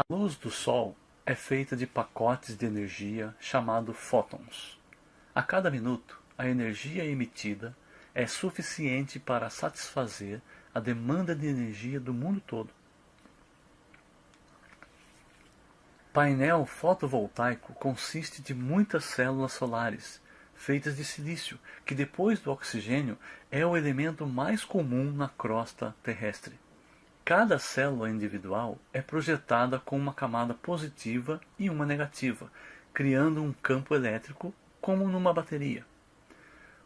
A luz do Sol é feita de pacotes de energia chamados fótons. A cada minuto, a energia emitida é suficiente para satisfazer a demanda de energia do mundo todo. Painel fotovoltaico consiste de muitas células solares, feitas de silício, que depois do oxigênio é o elemento mais comum na crosta terrestre. Cada célula individual é projetada com uma camada positiva e uma negativa, criando um campo elétrico como numa bateria.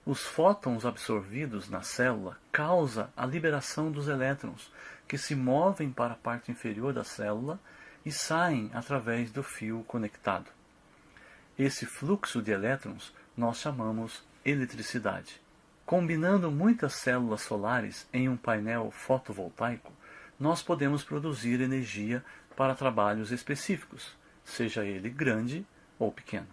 Os fótons absorvidos na célula causam a liberação dos elétrons, que se movem para a parte inferior da célula e saem através do fio conectado. Esse fluxo de elétrons nós chamamos eletricidade. Combinando muitas células solares em um painel fotovoltaico, nós podemos produzir energia para trabalhos específicos, seja ele grande ou pequeno.